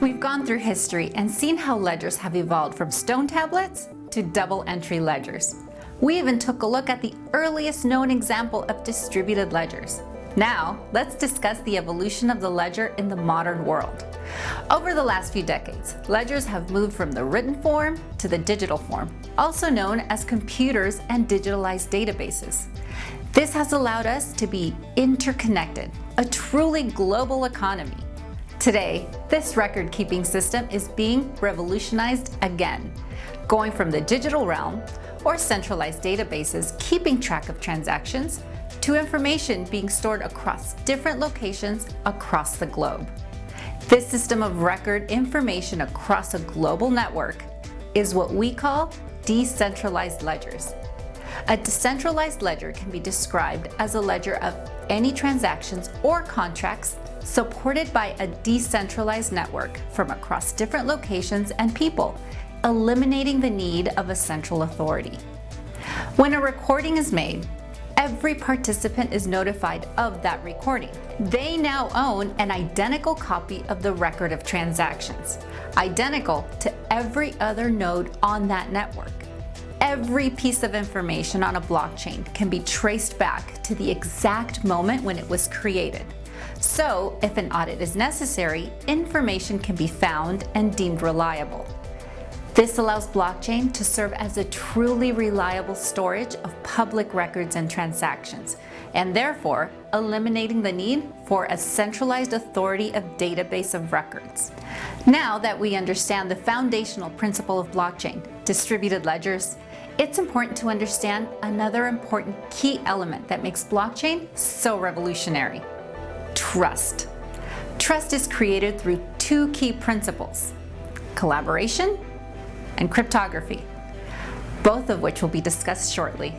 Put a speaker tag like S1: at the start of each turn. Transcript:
S1: We've gone through history and seen how ledgers have evolved from stone tablets to double entry ledgers. We even took a look at the earliest known example of distributed ledgers. Now, let's discuss the evolution of the ledger in the modern world. Over the last few decades, ledgers have moved from the written form to the digital form, also known as computers and digitalized databases. This has allowed us to be interconnected, a truly global economy. Today, this record-keeping system is being revolutionized again, going from the digital realm, or centralized databases keeping track of transactions, to information being stored across different locations across the globe. This system of record information across a global network is what we call decentralized ledgers. A decentralized ledger can be described as a ledger of any transactions or contracts supported by a decentralized network from across different locations and people, eliminating the need of a central authority. When a recording is made, every participant is notified of that recording. They now own an identical copy of the record of transactions, identical to every other node on that network. Every piece of information on a blockchain can be traced back to the exact moment when it was created. So, if an audit is necessary, information can be found and deemed reliable. This allows blockchain to serve as a truly reliable storage of public records and transactions, and therefore eliminating the need for a centralized authority of database of records. Now that we understand the foundational principle of blockchain, distributed ledgers, it's important to understand another important key element that makes blockchain so revolutionary. Trust. Trust is created through two key principles, collaboration and cryptography, both of which will be discussed shortly.